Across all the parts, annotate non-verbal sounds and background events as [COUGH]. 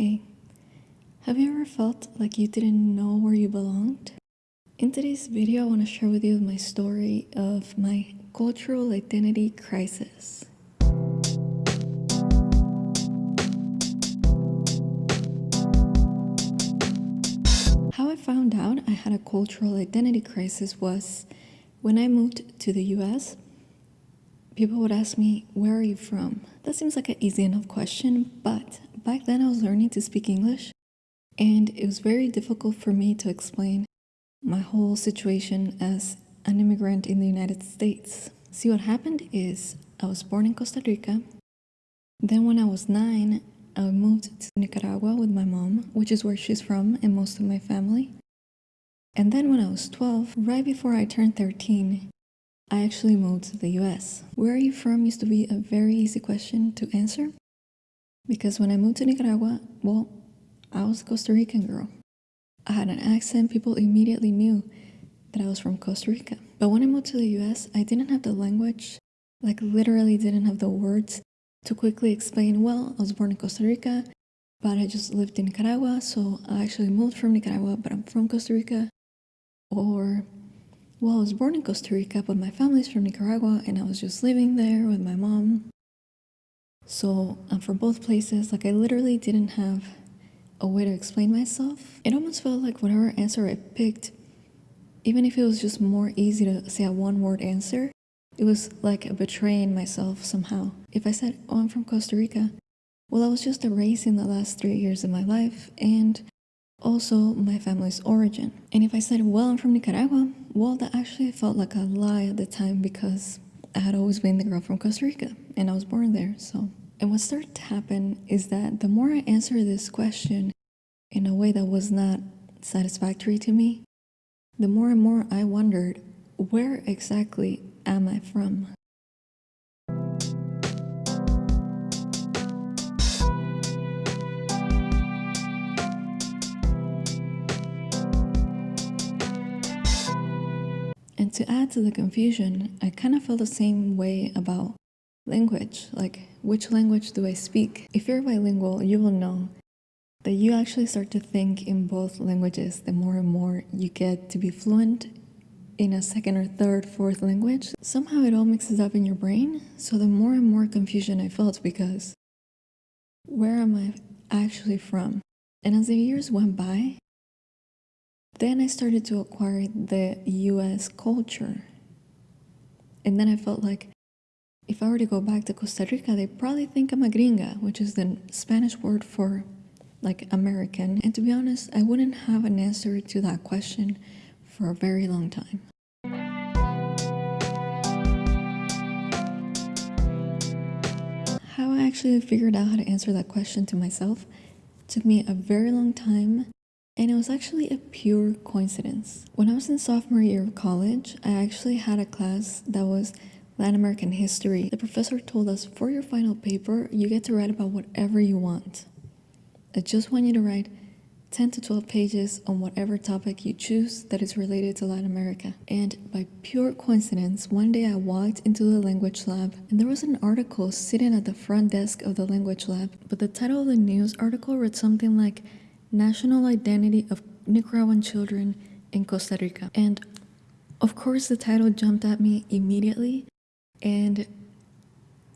Hey, have you ever felt like you didn't know where you belonged? In today's video, I want to share with you my story of my cultural identity crisis. How I found out I had a cultural identity crisis was when I moved to the US. People would ask me, Where are you from? That seems like an easy enough question, but back then I was learning to speak English, and it was very difficult for me to explain my whole situation as an immigrant in the United States. See, what happened is I was born in Costa Rica. Then, when I was nine, I moved to Nicaragua with my mom, which is where she's from and most of my family. And then, when I was 12, right before I turned 13, I actually moved to the US. Where are you from used to be a very easy question to answer because when I moved to Nicaragua, well, I was a Costa Rican girl. I had an accent, people immediately knew that I was from Costa Rica. But when I moved to the US, I didn't have the language, like literally didn't have the words to quickly explain, well, I was born in Costa Rica, but I just lived in Nicaragua, so I actually moved from Nicaragua, but I'm from Costa Rica. Or well, I was born in Costa Rica, but my family's from Nicaragua, and I was just living there with my mom. So uh, I'm from both places. Like, I literally didn't have a way to explain myself. It almost felt like whatever answer I picked, even if it was just more easy to say a one word answer, it was like betraying myself somehow. If I said, Oh, I'm from Costa Rica, well, I was just erasing the last three years of my life and also my family's origin. And if I said, Well, I'm from Nicaragua, well, that actually felt like a lie at the time because I had always been the girl from Costa Rica and I was born there. So, and what started to happen is that the more I answered this question in a way that was not satisfactory to me, the more and more I wondered, where exactly am I from? And to add to the confusion, I kind of felt the same way about language. Like, which language do I speak? If you're bilingual, you will know that you actually start to think in both languages the more and more you get to be fluent in a second or third, fourth language. Somehow it all mixes up in your brain. So the more and more confusion I felt because where am I actually from? And as the years went by, then I started to acquire the US culture. And then I felt like if I were to go back to Costa Rica, they probably think I'm a gringa, which is the Spanish word for like American. And to be honest, I wouldn't have an answer to that question for a very long time. How I actually figured out how to answer that question to myself took me a very long time and it was actually a pure coincidence. When I was in sophomore year of college, I actually had a class that was Latin American history. The professor told us for your final paper, you get to write about whatever you want. I just want you to write 10 to 12 pages on whatever topic you choose that is related to Latin America. And by pure coincidence, one day I walked into the language lab and there was an article sitting at the front desk of the language lab. But the title of the news article read something like National Identity of Nicaraguan Children in Costa Rica. And of course, the title jumped at me immediately. And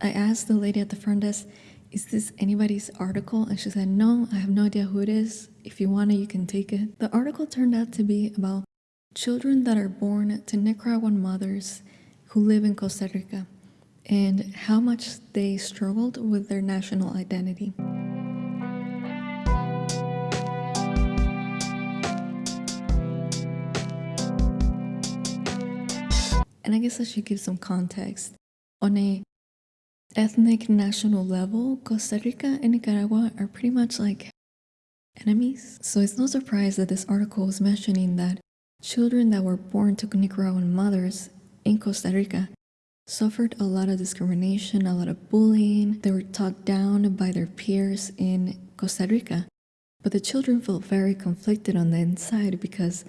I asked the lady at the front desk, Is this anybody's article? And she said, No, I have no idea who it is. If you want it, you can take it. The article turned out to be about children that are born to Nicaraguan mothers who live in Costa Rica and how much they struggled with their national identity. And I guess I should give some context. On a ethnic national level, Costa Rica and Nicaragua are pretty much like enemies. So it's no surprise that this article was mentioning that children that were born to Nicaraguan mothers in Costa Rica suffered a lot of discrimination, a lot of bullying. They were talked down by their peers in Costa Rica. But the children felt very conflicted on the inside because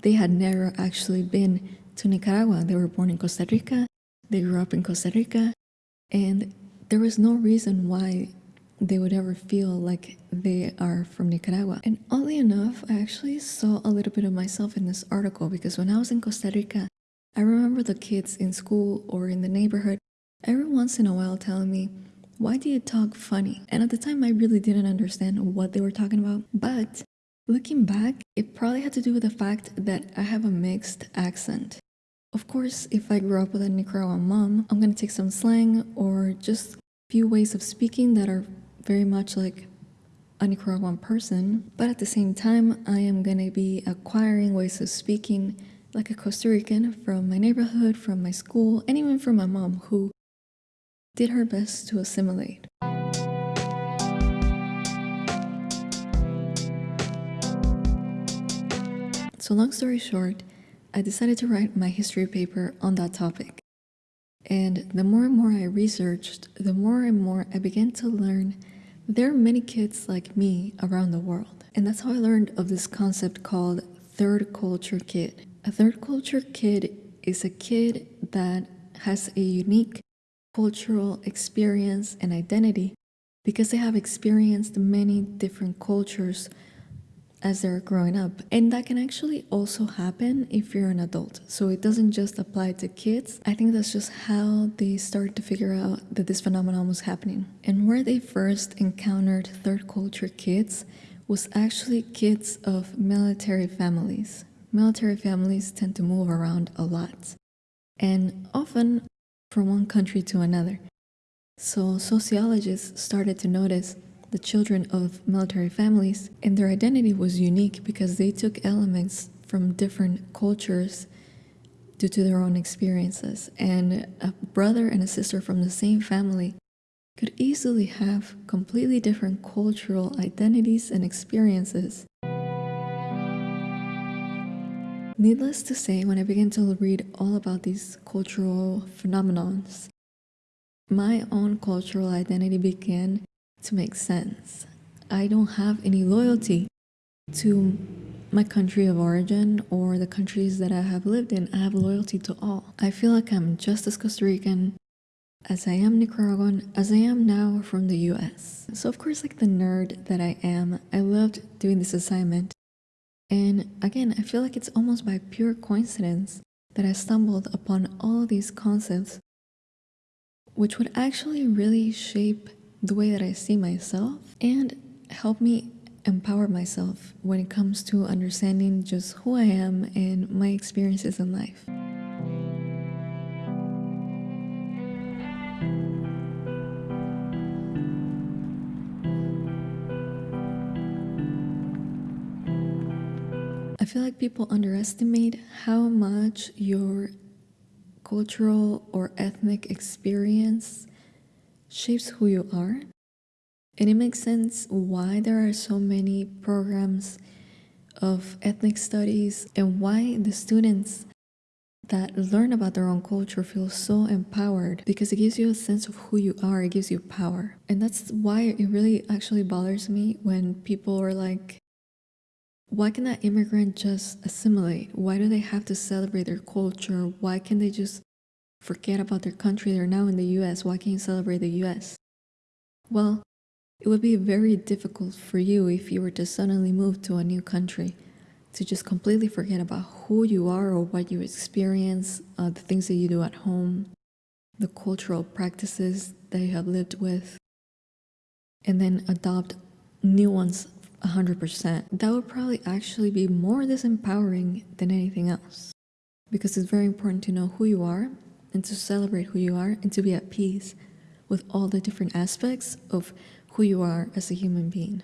they had never actually been to Nicaragua. They were born in Costa Rica, they grew up in Costa Rica, and there was no reason why they would ever feel like they are from Nicaragua. And oddly enough, I actually saw a little bit of myself in this article because when I was in Costa Rica, I remember the kids in school or in the neighborhood every once in a while telling me, Why do you talk funny? And at the time, I really didn't understand what they were talking about. But looking back, it probably had to do with the fact that I have a mixed accent. Of course, if I grew up with a Nicaraguan mom, I'm gonna take some slang or just a few ways of speaking that are very much like a Nicaraguan person, but at the same time, I am gonna be acquiring ways of speaking like a Costa Rican from my neighborhood, from my school, and even from my mom, who did her best to assimilate. So, long story short, I decided to write my history paper on that topic. And the more and more I researched, the more and more I began to learn there are many kids like me around the world. And that's how I learned of this concept called third culture kid. A third culture kid is a kid that has a unique cultural experience and identity because they have experienced many different cultures as they're growing up. And that can actually also happen if you're an adult. So it doesn't just apply to kids. I think that's just how they started to figure out that this phenomenon was happening. And where they first encountered third culture kids was actually kids of military families. Military families tend to move around a lot and often from one country to another. So sociologists started to notice the children of military families, and their identity was unique because they took elements from different cultures due to their own experiences. And a brother and a sister from the same family could easily have completely different cultural identities and experiences. Needless to say, when I began to read all about these cultural phenomenons, my own cultural identity began to make sense. I don't have any loyalty to my country of origin or the countries that I have lived in. I have loyalty to all. I feel like I'm just as Costa Rican as I am Nicaraguan, as I am now from the US. So, of course, like the nerd that I am, I loved doing this assignment. And again, I feel like it's almost by pure coincidence that I stumbled upon all these concepts, which would actually really shape the way that I see myself and help me empower myself when it comes to understanding just who I am and my experiences in life. I feel like people underestimate how much your cultural or ethnic experience shapes who you are. And it makes sense why there are so many programs of ethnic studies and why the students that learn about their own culture feel so empowered because it gives you a sense of who you are, it gives you power. And that's why it really actually bothers me when people are like, why can that immigrant just assimilate? Why do they have to celebrate their culture? Why can't they just forget about their country. They're now in the US. Why can't you celebrate the US? Well, it would be very difficult for you if you were to suddenly move to a new country to just completely forget about who you are or what you experience, uh, the things that you do at home, the cultural practices that you have lived with, and then adopt new ones 100%. That would probably actually be more disempowering than anything else because it's very important to know who you are and to celebrate who you are and to be at peace with all the different aspects of who you are as a human being.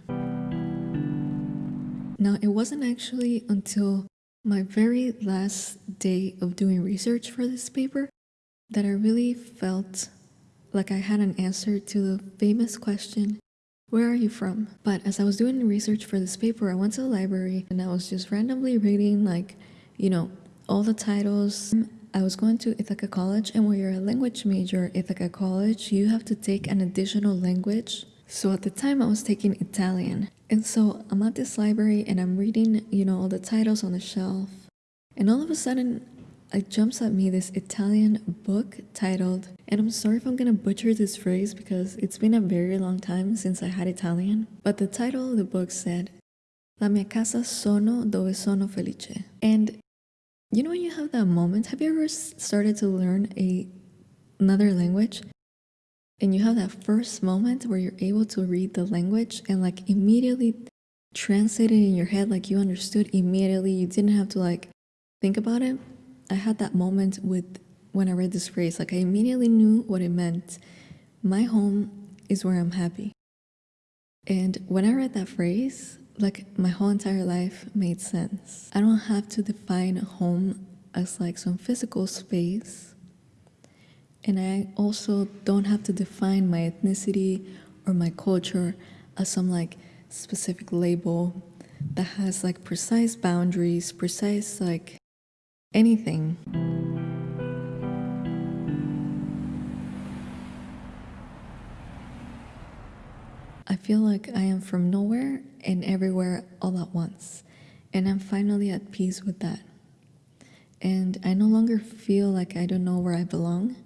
Now, it wasn't actually until my very last day of doing research for this paper that I really felt like I had an answer to the famous question, Where are you from? But as I was doing research for this paper, I went to the library and I was just randomly reading, like, you know, all the titles I was going to Ithaca College, and when you're a language major at Ithaca College, you have to take an additional language. So at the time, I was taking Italian. And so I'm at this library and I'm reading, you know, all the titles on the shelf. And all of a sudden, it jumps at me this Italian book titled, and I'm sorry if I'm gonna butcher this phrase because it's been a very long time since I had Italian, but the title of the book said, La mia casa sono dove sono felice. And you know when you have that moment, have you ever started to learn a another language? And you have that first moment where you're able to read the language and like immediately translate it in your head like you understood immediately. You didn't have to like think about it. I had that moment with when i read this phrase like i immediately knew what it meant. My home is where i'm happy. And when i read that phrase like my whole entire life made sense i don't have to define home as like some physical space and I also don't have to define my ethnicity or my culture as some like specific label that has like precise boundaries, precise like anything. Feel like I am from nowhere and everywhere all at once, and I'm finally at peace with that. And I no longer feel like I don't know where I belong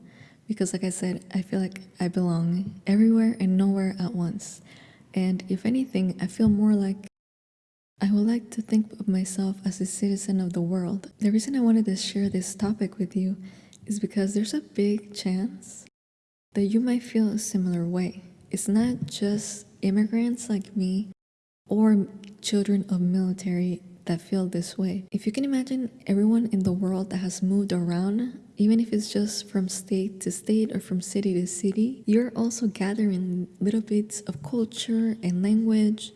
because like I said, I feel like I belong everywhere and nowhere at once. And if anything, I feel more like I would like to think of myself as a citizen of the world. The reason I wanted to share this topic with you is because there's a big chance that you might feel a similar way. It's not just immigrants like me or children of military that feel this way. If you can imagine everyone in the world that has moved around, even if it's just from state to state or from city to city, you're also gathering little bits of culture and language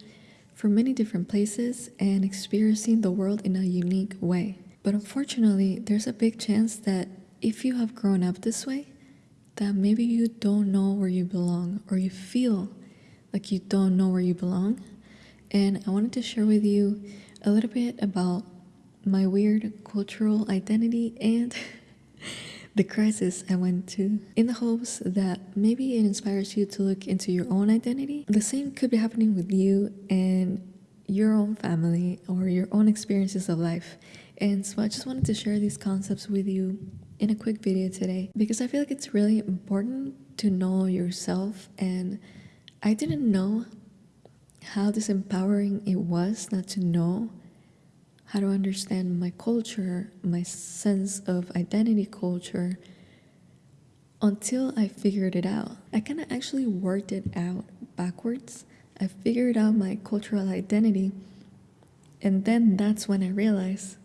from many different places and experiencing the world in a unique way. But unfortunately, there's a big chance that if you have grown up this way, that maybe you don't know where you belong or you feel like you don't know where you belong. And I wanted to share with you a little bit about my weird cultural identity and [LAUGHS] the crisis I went to in the hopes that maybe it inspires you to look into your own identity. The same could be happening with you and your own family or your own experiences of life. And so I just wanted to share these concepts with you in a quick video today because I feel like it's really important to know yourself and I didn't know how disempowering it was not to know how to understand my culture, my sense of identity culture, until I figured it out. I kind of actually worked it out backwards. I figured out my cultural identity, and then that's when I realized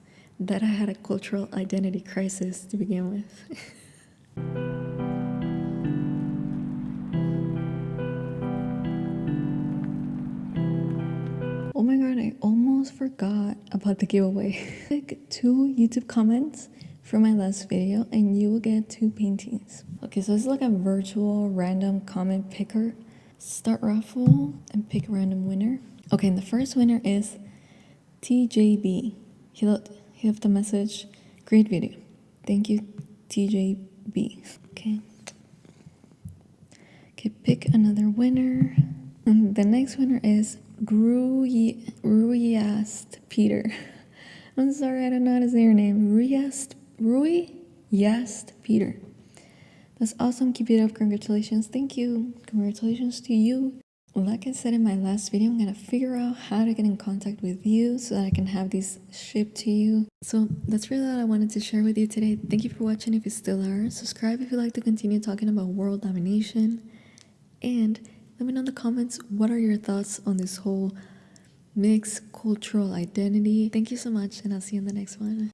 that I had a cultural identity crisis to begin with. [LAUGHS] Oh my god, I almost forgot about the giveaway. [LAUGHS] Click two YouTube comments from my last video and you will get two paintings. Okay, so is like a virtual random comment picker. Start raffle and pick a random winner. Okay, and the first winner is TJB. He left, he left a message. Great video. Thank you, TJB. Okay. Okay, pick another winner. And the next winner is Ruyast Peter. [LAUGHS] I'm sorry, I don't know how to say your name. Ruyast, Rui Yast Peter. That's awesome. Keep it up. Congratulations. Thank you. Congratulations to you. Like I said in my last video, I'm gonna figure out how to get in contact with you so that I can have these shipped to you. So that's really all I wanted to share with you today. Thank you for watching if you still are. Subscribe if you'd like to continue talking about world domination. And let me know in the comments what are your thoughts on this whole mixed cultural identity. Thank you so much, and I'll see you in the next one.